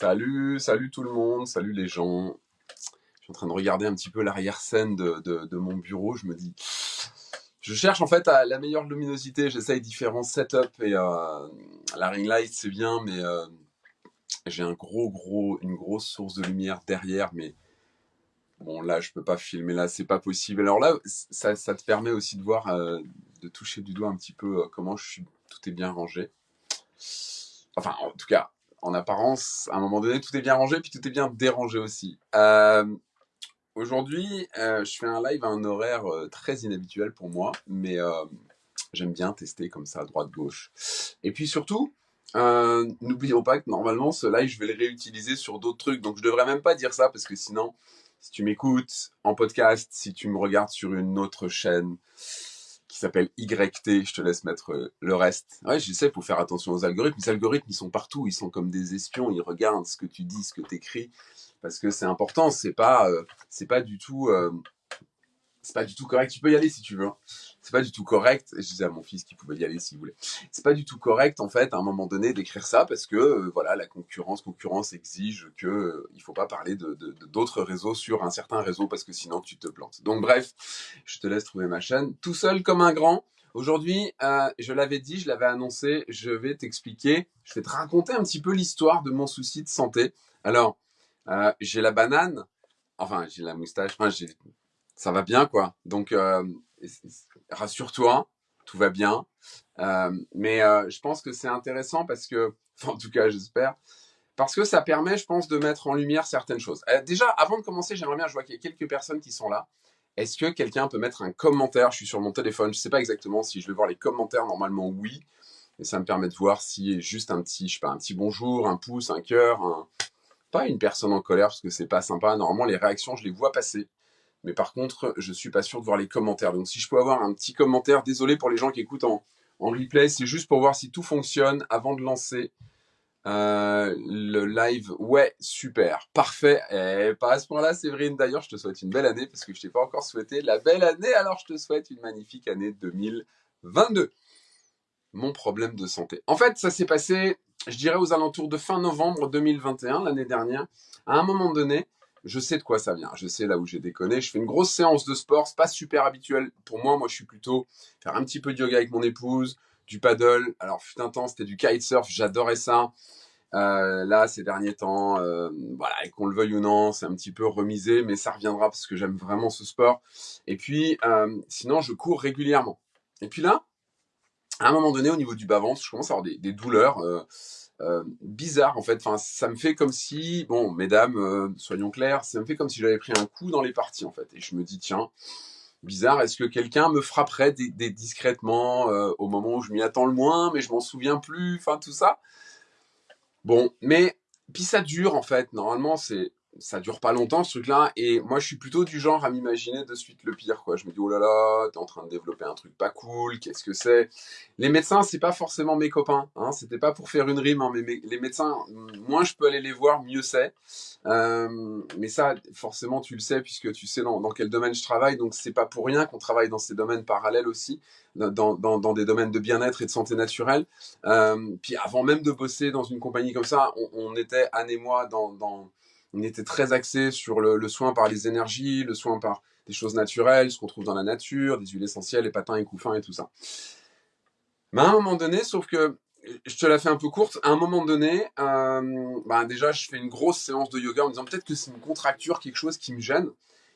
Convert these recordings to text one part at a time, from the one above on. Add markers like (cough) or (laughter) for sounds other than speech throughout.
Salut, salut tout le monde, salut les gens. Je suis en train de regarder un petit peu l'arrière-scène de, mon bureau. Je me dis, je cherche en fait la meilleure luminosité. J'essaye différents setups et euh, la ring light c'est bien, mais euh, j'ai un gros gros une grosse source de lumière derrière. Mais bon là je peux pas filmer là, c'est pas possible. Alors là ça, te permet aussi de voir, euh, de toucher du doigt un petit peu comment tout est bien rangé. Enfin en tout cas en apparence, à un moment donné, tout est bien rangé, puis tout est bien dérangé aussi. Euh, Aujourd'hui, euh, je fais un live à un horaire euh, très inhabituel pour moi, mais j'aime bien tester comme ça, droite-gauche. Et puis surtout, n'oublions pas que normalement, ce live, je vais le réutiliser sur d'autres trucs, donc je devrais même pas dire ça, parce que sinon, si tu m'écoutes en podcast, si tu me regardes sur une autre chaîne qui s'appelle YT, je te laisse mettre euh, le reste. Ouais, je sais, faut faire attention aux algorithmes. Les algorithmes, ils sont partout, ils sont comme des espions, ils regardent ce que tu dis, ce que tu écris, parce que c'est important, c'est pas, euh, pas du tout, euh, c'est pas du tout correct. Tu peux y aller si tu veux. hein. C'est pas du tout correct. Je disais à mon fils qu'il pouvait y aller s'il voulait. C'est pas du tout correct en fait à un moment donné d'écrire ça parce que euh, voilà la concurrence, concurrence exige que euh, il faut pas parler de- d'autres réseaux sur un certain réseau parce que sinon tu te plantes. Donc bref, je te laisse trouver ma chaîne tout seul comme un grand. Aujourd'hui, euh, je l'avais dit, je l'avais annoncé, je vais t'expliquer, je vais te raconter un petit peu l'histoire de mon souci de santé. Alors, euh, j'ai la banane, enfin j'ai la moustache, enfin j'ai ça va bien quoi. Donc euh, rassure-toi, tout va bien. Euh, mais euh, je pense que c'est intéressant parce que, (laughs) en tout cas j'espère, parce que ça permet, je pense, de mettre en lumière certaines choses. Déjà, avant de commencer, j'aimerais bien, je vois qu'il y a quelques personnes qui sont là. Est-ce que quelqu'un peut mettre un commentaire? Je suis sur mon téléphone, je sais pas exactement si je vais voir les commentaires. Normalement, oui. Et ça me permet de voir si juste un petit, je sais pas, un petit bonjour, un pouce, un cœur, pas une personne en colère parce que c'est pas sympa. Normalement, les réactions, je les vois passer. Mais par contre, je suis pas sûr de voir les commentaires. Donc, si je peux avoir un petit commentaire, désolé pour les gens qui écoutent en, replay, c'est juste pour voir si tout fonctionne avant de lancer euh, le live. Ouais, super, parfait. Et pas à ce point-là, Séverine. D'ailleurs, je te souhaite une belle année parce que je t'ai pas encore souhaité la belle année. Alors, je te souhaite une magnifique année 2022. Mon problème de santé. En fait, ça s'est passé, je dirais, aux alentours de fin novembre 2021, l'année dernière. À un moment donné, je sais de quoi ça vient. Je sais là où j'ai déconné. Je fais une grosse séance de sport. C'est pas super habituel pour moi. Moi, je suis plutôt faire un petit peu de yoga avec mon épouse, du paddle. Alors, fut un temps, c'était du kitesurf. J'adorais ça. Euh, là, ces derniers temps, euh, voilà, qu'on le veuille ou non, c'est un petit peu remisé, mais ça reviendra parce que j'aime vraiment ce sport. Et puis, euh, sinon, je cours régulièrement. Et puis là, à un moment donné, au niveau du bas-ventre, je commence à avoir des, des douleurs euh, bizarres, en fait. Enfin, ça me fait comme si, bon, mesdames, euh, soyons clairs, ça me fait comme si j'avais pris un coup dans les parties, en fait. Et je me dis, tiens, bizarre, est-ce que quelqu'un me frapperait discrètement euh, au moment où je m'y attends le moins, mais je m'en souviens plus, enfin, tout ça. Bon, mais puis ça dure en fait. Normalement, c'est ça dure pas longtemps ce truc-là. Et moi, je suis plutôt du genre à m'imaginer de suite le pire. Quoi. Je me dis oh là là, t'es en train de développer un truc pas cool. Qu'est-ce que c'est? Les médecins, c'est pas forcément mes copains. Hein. C'était pas pour faire une rime, hein, mais les médecins, moins je peux aller les voir, mieux c'est. Euh, mais ça, forcément, tu le sais puisque tu sais dans, dans quel domaine je travaille. Donc c'est pas pour rien qu'on travaille dans ces domaines parallèles aussi, dans, dans, des domaines de bien-être et de santé naturelle. Euh, puis avant même de bosser dans une compagnie comme ça, on, était, Anne et moi, dans, on était très axé sur le, soin par les énergies, le soin par des choses naturelles, ce qu'on trouve dans la nature, des huiles essentielles, les patins et couffins et tout ça. Mais à un moment donné, sauf que je te la fais un peu courte, à un moment donné, euh, bah déjà, je fais une grosse séance de yoga en me disant peut-être que c'est une contracture, quelque chose qui me gêne.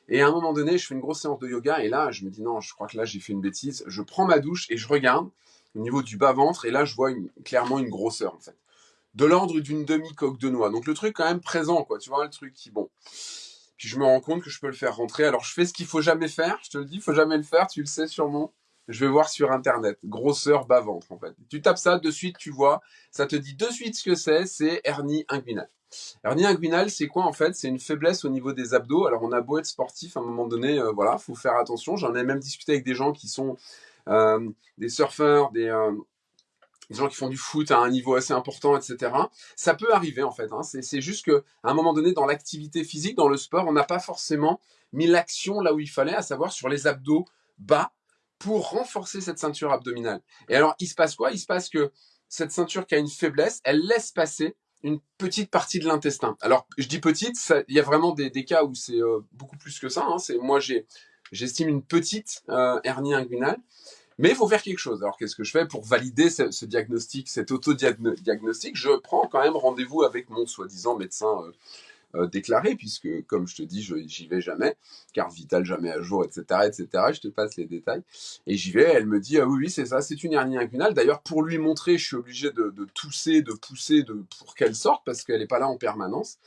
Et à un moment donné, je fais une grosse séance de yoga et là, je me dis non, je crois que là, j'ai fait une bêtise. Je prends ma douche et je regarde au niveau du bas-ventre et là, je vois clairement une grosseur en fait. De l'ordre d'une demi-coque de noix. Donc le truc quand même présent, quoi. Tu vois, le truc qui, bon. Puis je me rends compte que je peux le faire rentrer. Alors je fais ce qu'il faut jamais faire. Je te le dis, il faut jamais le faire. Tu le sais sûrement. Je vais voir sur internet. Grosseur bas-ventre, en fait. Tu tapes ça, de suite, tu vois. Ça te dit de suite ce que c'est. C'est hernie inguinale. Hernie inguinale, c'est quoi en fait? C'est une faiblesse au niveau des abdos. Alors on a beau être sportif, à un moment donné, euh, voilà, faut faire attention. J'en ai même discuté avec des gens qui sont euh, des surfeurs, des, euh, des gens qui font du foot à un niveau assez important, etc. Ça peut arriver en fait. Hein. C'est juste que à un moment donné, dans l'activité physique, dans le sport, on n'a pas forcément mis l'action là où il fallait, à savoir sur les abdos bas, pour renforcer cette ceinture abdominale. Et alors, il se passe quoi? Il se passe que cette ceinture qui a une faiblesse, elle laisse passer une petite partie de l'intestin. Alors, je dis petite, il y a vraiment des, cas où c'est euh, beaucoup plus que ça. Hein. Moi, j'estime une petite euh, hernie inguinale, mais il faut faire quelque chose. Alors, qu'est-ce que je fais pour valider ce, diagnostic, cet auto-diagnostic? Je prends quand même rendez-vous avec mon soi-disant médecin euh, euh, déclaré, puisque, comme je te dis, j'y vais jamais, car vital jamais à jour, etc., etc. Je te passe les détails. Et j'y vais, elle me dit, ah oui, oui, c'est ça, c'est une hernie inguinale. D'ailleurs, pour lui montrer, je suis obligé de, tousser, de pousser de, pour qu'elle sorte, parce qu'elle n'est pas là en permanence.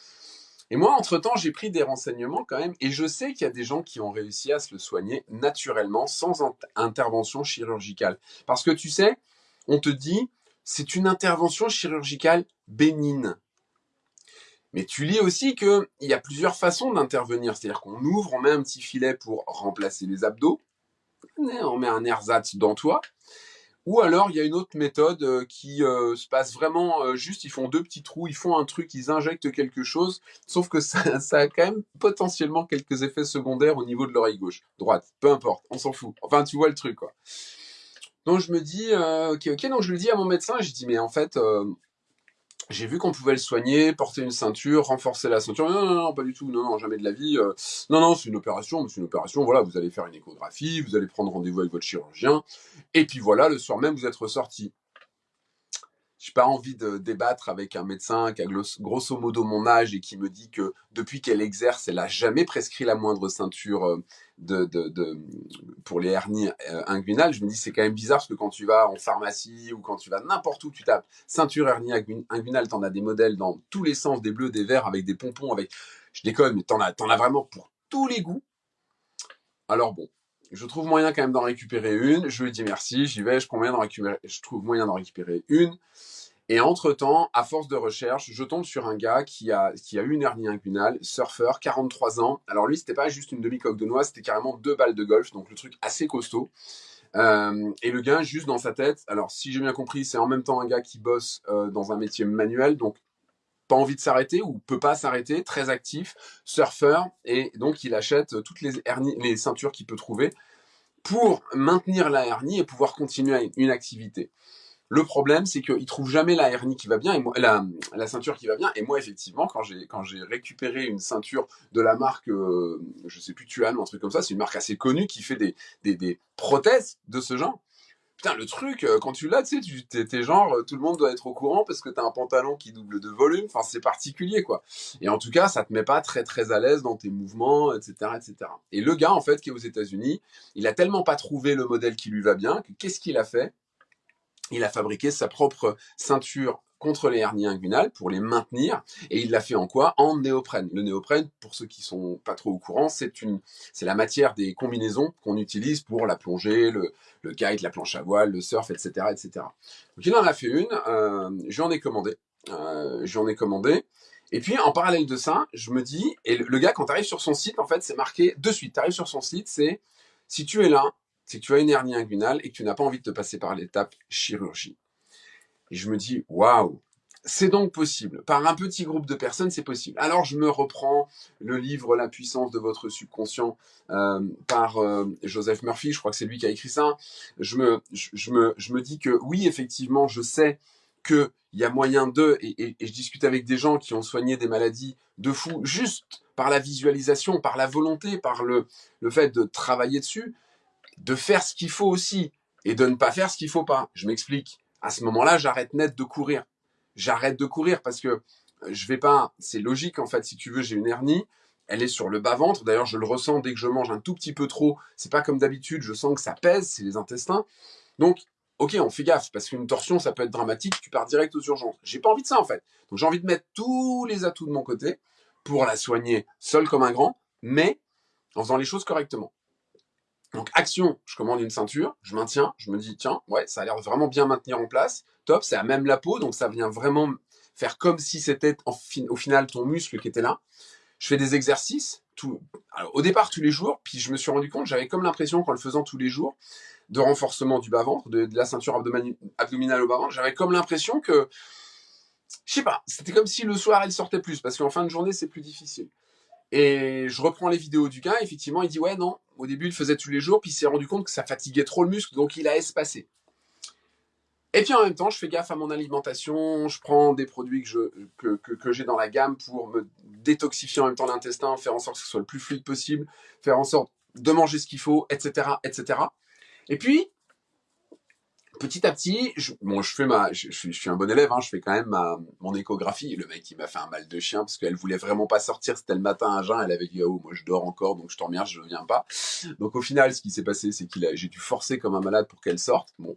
Et moi, entre-temps, j'ai pris des renseignements quand même, et je sais qu'il y a des gens qui ont réussi à se le soigner naturellement, sans intervention chirurgicale. Parce que tu sais, on te dit, c'est une intervention chirurgicale bénigne. Mais tu lis aussi qu'il y a plusieurs façons d'intervenir. C'est-à-dire qu'on ouvre, on met un petit filet pour remplacer les abdos, on met un ersatz dans toi. Ou alors, il y a une autre méthode euh, qui euh, se passe vraiment euh, juste, ils font deux petits trous, ils font un truc, ils injectent quelque chose, sauf que ça, (laughs) a quand même potentiellement quelques effets secondaires au niveau de l'oreille gauche, droite, peu importe, on s'en fout. Enfin, tu vois le truc, quoi. Donc, je me dis, ok, ok, donc je le dis à mon médecin, je dis, mais en fait, j'ai vu qu'on pouvait le soigner, porter une ceinture, renforcer la ceinture. Non, non, pas du tout. Non, non, jamais de la vie. Euh. non, non, c'est une opération. C'est une opération. Voilà, vous allez faire une échographie, vous allez prendre rendez-vous avec votre chirurgien. Et puis voilà, le soir même, vous êtes ressorti j'ai pas envie de débattre avec un médecin qui a grosso modo mon âge et qui me dit que depuis qu'elle exerce, elle a jamais prescrit la moindre ceinture euh, de, pour les hernies euh, inguinales. Je me dis c'est quand même bizarre parce que quand tu vas en pharmacie ou quand tu vas n'importe où, tu tapes ceinture hernie inguinale, t'en as des modèles dans tous les sens, des bleus, des verts, avec des pompons, avec, je déconne, mais t'en as, t'en as vraiment pour tous les goûts. Alors bon, je trouve moyen quand même d'en récupérer une. Je lui dis merci, j'y vais, je d'en récupérer, je trouve moyen d'en récupérer une. Et entre-temps, à force de recherche, je tombe sur un gars qui a, qui a eu une hernie inguinale, surfeur, 43 ans. Alors lui, c'était pas juste une demi-coque de noix, c'était carrément deux balles de golf, donc le truc assez costaud. Euh, et le gars, juste dans sa tête, alors si j'ai bien compris, c'est en même temps un gars qui bosse euh, dans un métier manuel, donc pas envie de s'arrêter ou peut pas s'arrêter, très actif, surfeur, et donc il achète toutes les, hernies, les ceintures qu'il peut trouver pour maintenir la hernie et pouvoir continuer une activité. Le problème, c'est qu'il trouve jamais la hernie qui va bien, et moi, la, ceinture qui va bien. Et moi, effectivement, quand j'ai quand j'ai récupéré une ceinture de la marque, euh, je sais plus, Tuan ou un truc comme ça, c'est une marque assez connue qui fait des, des, des prothèses de ce genre. Putain, le truc, euh, quand tu l'as, tu sais, t'es genre, euh, tout le monde doit être au courant parce que t'as un pantalon qui double de volume. Enfin, c'est particulier, quoi. Et en tout cas, ça te met pas très très à l'aise dans tes mouvements, etc., etc. Et le gars, en fait, qui est aux États-Unis, il a tellement pas trouvé le modèle qui lui va bien que qu'est-ce qu'il a fait? Il a fabriqué sa propre ceinture contre les hernies inguinales pour les maintenir et il l'a fait en quoi? En néoprène. Le néoprène, pour ceux qui sont pas trop au courant, c'est une, c'est la matière des combinaisons qu'on utilise pour la plongée, le, le kite, la planche à voile, le surf, etc., etc. Donc il en a fait une, euh, j'en ai commandé, euh, j'en ai commandé. Et puis en parallèle de ça, je me dis, et le, gars quand tu arrives sur son site, en fait, c'est marqué de suite. Tu arrives sur son site, c'est si tu es là, c'est que tu as une hernie inguinale et que tu n'as pas envie de te passer par l'étape chirurgie. Et je me dis, waouh, c'est donc possible. Par un petit groupe de personnes, c'est possible. Alors je me reprends le livre La puissance de votre subconscient euh, par euh, Joseph Murphy, je crois que c'est lui qui a écrit ça. Je me, je, me, je me dis que oui, effectivement, je sais qu'il y a moyen de, et, je discute avec des gens qui ont soigné des maladies de fou juste par la visualisation, par la volonté, par le, le fait de travailler dessus de faire ce qu'il faut aussi et de ne pas faire ce qu'il faut pas. Je m'explique. À ce moment-là, j'arrête net de courir. J'arrête de courir parce que euh, je vais pas. C'est logique en fait. Si tu veux, j'ai une hernie. Elle est sur le bas ventre. D'ailleurs, je le ressens dès que je mange un tout petit peu trop. C'est pas comme d'habitude. Je sens que ça pèse. C'est les intestins. Donc, ok, on fait gaffe parce qu'une torsion, ça peut être dramatique. Tu pars direct aux urgences. J'ai pas envie de ça en fait. Donc, j'ai envie de mettre tous les atouts de mon côté pour la soigner seule comme un grand, mais en faisant les choses correctement. Donc action, je commande une ceinture, je maintiens, je me dis tiens, ouais, ça a l'air vraiment bien maintenir en place, top, c'est à même la peau, donc ça vient vraiment faire comme si c'était au final ton muscle qui était là. Je fais des exercices, tout, au départ tous les jours, puis je me suis rendu compte, j'avais comme l'impression qu'en le faisant tous les jours, de renforcement du bas-ventre, de, la ceinture abdominale au bas-ventre, j'avais comme l'impression que, je sais pas, c'était comme si le soir elle sortait plus, parce qu'en fin de journée c'est plus difficile. Et je reprends les vidéos du gars, effectivement, il dit ouais non, au début il faisait tous les jours, puis il s'est rendu compte que ça fatiguait trop le muscle, donc il a espacé. Et puis en même temps, je fais gaffe à mon alimentation, je prends des produits que je que, que, j'ai dans la gamme pour me détoxifier en même temps l'intestin, faire en sorte que ce soit le plus fluide possible, faire en sorte de manger ce qu'il faut, etc., etc. Et puis, petit à petit, je, fais ma, je, suis un bon élève, hein, je fais quand même ma, mon échographie. Le mec, il m'a fait un mal de chien parce qu'elle voulait vraiment pas sortir. C'était le matin à jeun. Elle avait dit, oh, moi, je dors encore, donc je t'en remercie, je viens pas. Donc, au final, ce qui s'est passé, c'est qu'il a, j'ai dû forcer comme un malade pour qu'elle sorte. Bon.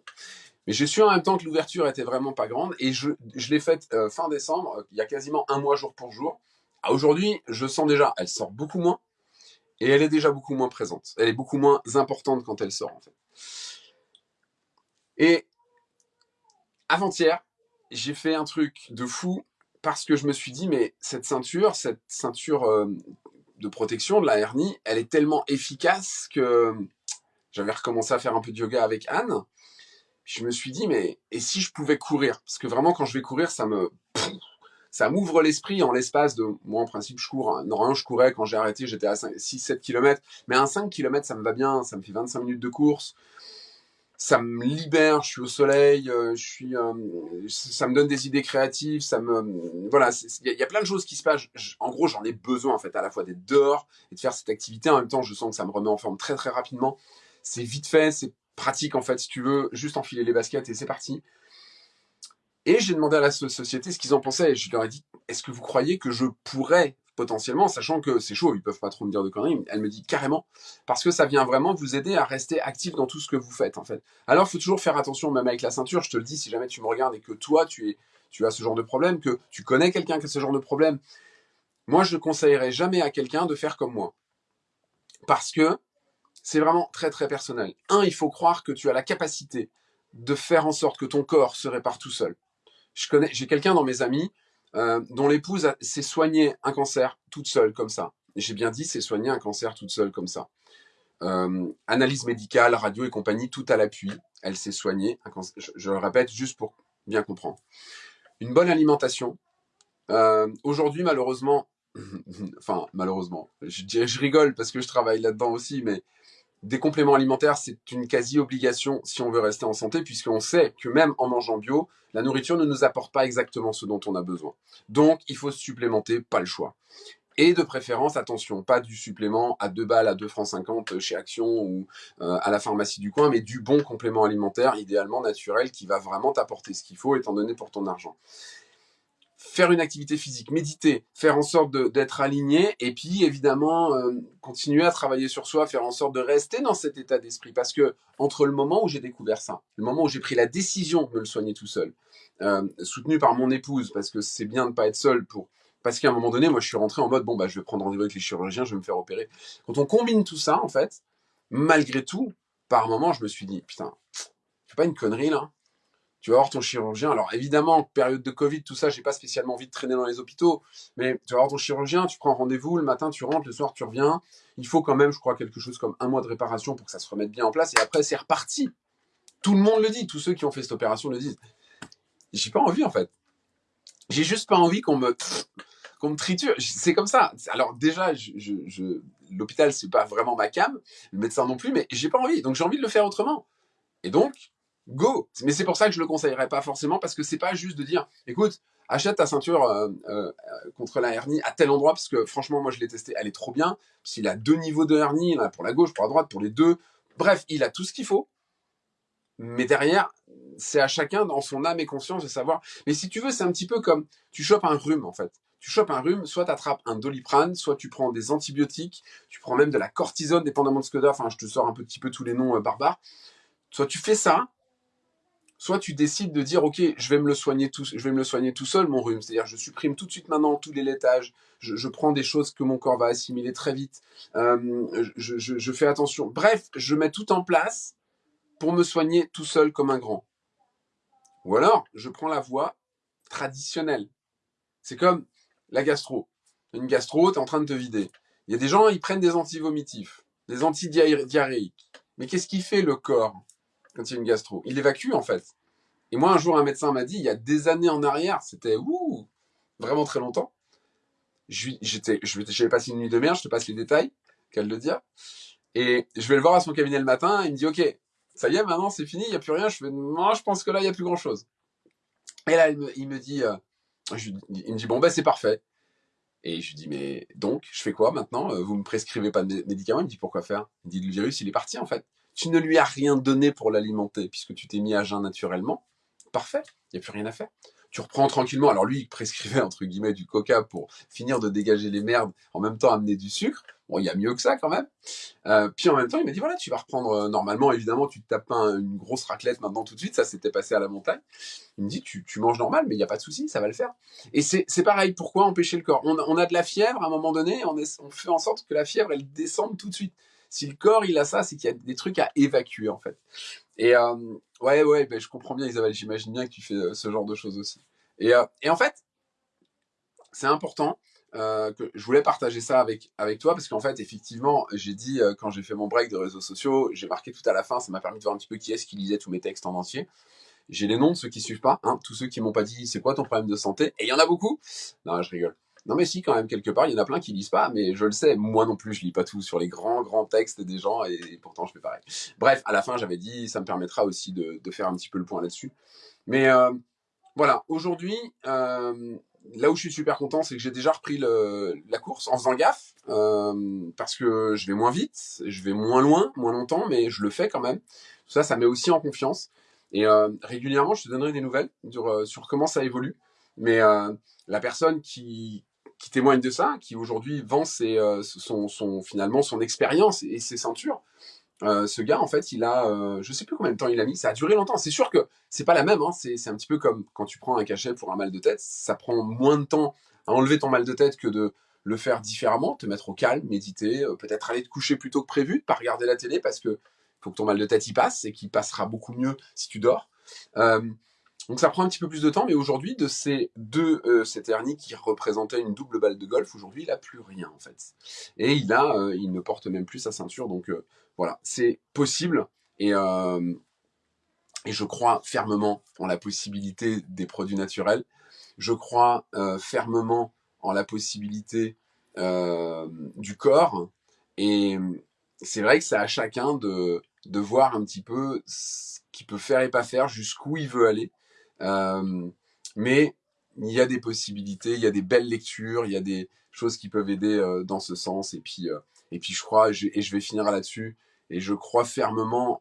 Mais j'ai su en même temps que l'ouverture était vraiment pas grande et je, l'ai faite euh, fin décembre, il y a quasiment un mois jour pour jour. Aujourd'hui, je sens déjà, elle sort beaucoup moins et elle est déjà beaucoup moins présente. Elle est beaucoup moins importante quand elle sort, en fait. Et avant-hier, j'ai fait un truc de fou parce que je me suis dit, mais cette ceinture, cette ceinture euh, de protection de la hernie, elle est tellement efficace que j'avais recommencé à faire un peu de yoga avec Anne. Je me suis dit, mais et si je pouvais courir? Parce que vraiment, quand je vais courir, ça me ça m'ouvre l'esprit en l'espace de, moi en principe je cours, hein. normalement je courais quand j'ai arrêté, j'étais à 6-7 km, mais un 5 km ça me va bien, ça me fait 25 minutes de course, ça me libère, je suis au soleil, euh, je suis, euh, ça me donne des idées créatives, ça me, voilà, il y, a plein de choses qui se passent. en gros, j'en ai besoin en fait, à la fois d'être dehors et de faire cette activité. En même temps, je sens que ça me remet en forme très très rapidement. C'est vite fait, c'est pratique en fait, si tu veux, juste enfiler les baskets et c'est parti. Et j'ai demandé à la société ce qu'ils en pensaient. Je leur ai dit, est-ce que vous croyez que je pourrais potentiellement, sachant que c'est chaud, ils peuvent pas trop me dire de conneries, elle me dit carrément, parce que ça vient vraiment vous aider à rester actif dans tout ce que vous faites, en fait. Alors, faut toujours faire attention, même avec la ceinture, je te le dis, si jamais tu me regardes et que toi, tu, es, tu as ce genre de problème, que tu connais quelqu'un qui a ce genre de problème, moi, je ne conseillerais jamais à quelqu'un de faire comme moi. Parce que c'est vraiment très, très personnel. Un, il faut croire que tu as la capacité de faire en sorte que ton corps se répare tout seul. Je connais, j'ai quelqu'un dans mes amis, euh, dont l'épouse s'est soignée un cancer toute seule comme ça. J'ai bien dit, s'est soignée un cancer toute seule comme ça. Euh, analyse médicale, radio et compagnie, tout à l'appui. Elle s'est soignée. Un cancer, je, le répète juste pour bien comprendre. Une bonne alimentation. Euh, Aujourd'hui, malheureusement, (laughs) enfin malheureusement, je, je rigole parce que je travaille là-dedans aussi, mais des compléments alimentaires, c'est une quasi-obligation si on veut rester en santé, puisqu'on sait que même en mangeant bio, la nourriture ne nous apporte pas exactement ce dont on a besoin. Donc, il faut se supplémenter, pas le choix. Et de préférence, attention, pas du supplément à 2 balles, à 2 francs 50 chez Action ou euh, à la pharmacie du coin, mais du bon complément alimentaire, idéalement naturel, qui va vraiment t'apporter ce qu'il faut, étant donné pour ton argent faire une activité physique, méditer, faire en sorte d'être aligné, et puis évidemment euh, continuer à travailler sur soi, faire en sorte de rester dans cet état d'esprit. Parce que entre le moment où j'ai découvert ça, le moment où j'ai pris la décision de me le soigner tout seul, euh, soutenu par mon épouse, parce que c'est bien de pas être seul pour parce qu'à un moment donné, moi, je suis rentré en mode bon bah je vais prendre rendez-vous avec les chirurgiens, je vais me faire opérer. Quand on combine tout ça, en fait, malgré tout, par moment, je me suis dit putain, c'est pas une connerie là tu vas voir ton chirurgien. Alors évidemment, période de Covid, tout ça, j'ai pas spécialement envie de traîner dans les hôpitaux, mais tu vas voir ton chirurgien, tu prends rendez-vous, le matin tu rentres, le soir tu reviens. Il faut quand même, je crois, quelque chose comme un mois de réparation pour que ça se remette bien en place, et après c'est reparti. Tout le monde le dit, tous ceux qui ont fait cette opération le disent. J'ai pas envie en fait. J'ai juste pas envie qu'on me qu'on me triture. C'est comme ça. Alors déjà, je, je, je l'hôpital c'est pas vraiment ma cam, le médecin non plus, mais j'ai pas envie. Donc j'ai envie de le faire autrement. Et donc, go. Mais c'est pour ça que je le conseillerais pas forcément parce que c'est pas juste de dire, écoute, achète ta ceinture euh, euh, contre la hernie à tel endroit parce que franchement, moi je l'ai testé, elle est trop bien. S'il a deux niveaux de hernie, là, pour la gauche, pour la droite, pour les deux. Bref, il a tout ce qu'il faut. Mais derrière, c'est à chacun dans son âme et conscience de savoir. Mais si tu veux, c'est un petit peu comme tu chopes un rhume en fait. Tu chopes un rhume, soit tu attrapes un doliprane, soit tu prends des antibiotiques, tu prends même de la cortisone, dépendamment de ce que tu Enfin, je te sors un petit peu tous les noms euh, barbares. Soit tu fais ça, soit tu décides de dire ok je vais me le soigner tout je vais me soigner tout seul mon rhume. C'est-à-dire je supprime tout de suite maintenant tous les laitages. Je, prends des choses que mon corps va assimiler très vite. Euh, je, je, fais attention. Bref je mets tout en place pour me soigner tout seul comme un grand. Ou alors je prends la voie traditionnelle. C'est comme la gastro. Une gastro tu es en train de te vider. Il y a des gens ils prennent des antivomitifs des antidiarrhéiques mais qu'est-ce qui fait le corps? Quand il y a une gastro. Il évacue en fait. Et moi, un jour, un médecin m'a dit, il y a des années en arrière, c'était ouh, vraiment très longtemps. J'étais, je vais passer une nuit de merde, je te passe les détails, qu'elle le dire. Et je vais le voir à son cabinet le matin, il me dit, ok, Ça y est, maintenant c'est fini, il n'y a plus rien. Je je pense que là il n'y a plus grand chose. Et là il me, dit, euh, il me dit bon ben c'est parfait. Et je lui dis mais donc je fais quoi maintenant? Vous me prescrivez pas de médicaments? Il me dit pourquoi faire? Il me dit le virus il est parti en fait. Tu ne lui as rien donné pour l'alimenter puisque tu t'es mis à jeun naturellement. Parfait, il n'y a plus rien à faire tu reprends tranquillement. Alors lui, il prescrivait entre guillemets du coca pour finir de dégager les merdes, en même temps amener du sucre. Bon, il y a mieux que ça quand même. Euh, puis en même temps, il m'a dit voilà, tu vas reprendre euh, normalement. Évidemment, tu te tapes une grosse raclette maintenant tout de suite. Ça s'était passé à la montagne. Il me dit tu, tu manges normal, mais il n'y a pas de souci, ça va le faire. Et c'est pareil. Pourquoi empêcher le corps? On, on, a de la fièvre à un moment donné. On, on fait en sorte que la fièvre elle descende tout de suite. Si le corps il a ça, c'est qu'il y a des trucs à évacuer en fait. Et euh, ouais ouais, ben, je comprends bien Isabelle. J'imagine bien que tu fais euh, ce genre de choses aussi. Et, euh, en fait, c'est important euh, que je voulais partager ça avec, avec toi parce qu'en fait, effectivement, j'ai dit quand j'ai fait mon break de réseaux sociaux, j'ai marqué tout à la fin, ça m'a permis de voir un petit peu qui est-ce qui lisait tous mes textes en entier. J'ai les noms de ceux qui suivent pas, hein, tous ceux qui m'ont pas dit c'est quoi ton problème de santé, et il y en a beaucoup. Non, je rigole. Non mais si quand même quelque part, il y en a plein qui lisent pas, mais je le sais, moi non plus je lis pas tout sur les grands grands textes des gens et, pourtant je fais pareil. Bref, à la fin j'avais dit ça me permettra aussi de, faire un petit peu le point là-dessus. Mais euh, voilà, aujourd'hui, euh, là où je suis super content, c'est que j'ai déjà repris la course en faisant gaffe, euh, parce que je vais moins vite, je vais moins loin, moins longtemps, mais je le fais quand même. Tout ça, ça met aussi en confiance. Et régulièrement, je te donnerai des nouvelles sur, comment ça évolue. Mais la personne qui, qui témoigne de ça, qui aujourd'hui vend ses, euh, son, finalement son expérience et ses ceintures, euh, ce gars, en fait, il a, euh, je sais plus combien de temps il a mis, ça a duré longtemps. C'est sûr que c'est pas la même, hein. c'est un petit peu comme quand tu prends un cachet pour un mal de tête, ça prend moins de temps à enlever ton mal de tête que de le faire différemment, te mettre au calme, méditer, euh, peut-être aller te coucher plus tôt que prévu, pas regarder la télé parce que faut que ton mal de tête y passe et qu'il passera beaucoup mieux si tu dors. Donc ça prend un petit peu plus de temps, mais aujourd'hui, de ces deux, euh, cette hernie qui représentait une double balle de golf, aujourd'hui, il a plus rien en fait. Et il a, euh, il ne porte même plus sa ceinture, donc euh, voilà, c'est possible. Et, euh, et je crois fermement en la possibilité des produits naturels. Je crois fermement en la possibilité du corps. Et c'est vrai que c'est à chacun de, de voir un petit peu ce qu'il peut faire et pas faire, jusqu'où il veut aller. Euh, mais il y a des possibilités, il y a des belles lectures, il y a des choses qui peuvent aider euh, dans ce sens. Et puis, euh, et puis je crois, et je, vais finir là-dessus, et je crois fermement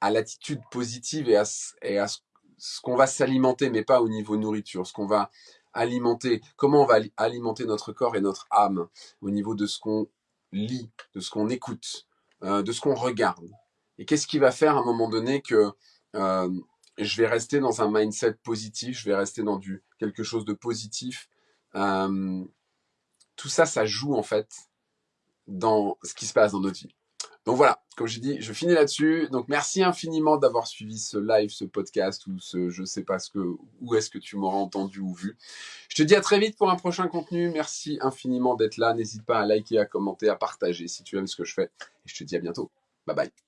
à l'attitude positive et à, ce, qu'on va s'alimenter, mais pas au niveau nourriture, ce qu'on va alimenter, comment on va alimenter notre corps et notre âme au niveau de ce qu'on lit, de ce qu'on écoute, de ce qu'on regarde? Et qu'est-ce qui va faire à un moment donné que je vais rester dans un mindset positif, je vais rester dans du quelque chose de positif. Euh, tout ça, ça joue en fait dans ce qui se passe dans notre vie. Donc voilà, comme je dis, je finis là-dessus. Donc merci infiniment d'avoir suivi ce live, ce podcast ou ce je sais pas ce que où est-ce que tu m'auras entendu ou vu. Je te dis à très vite pour un prochain contenu. Merci infiniment d'être là. N'hésite pas à liker, à commenter, à partager si tu aimes ce que je fais. Et je te dis à bientôt. Bye bye.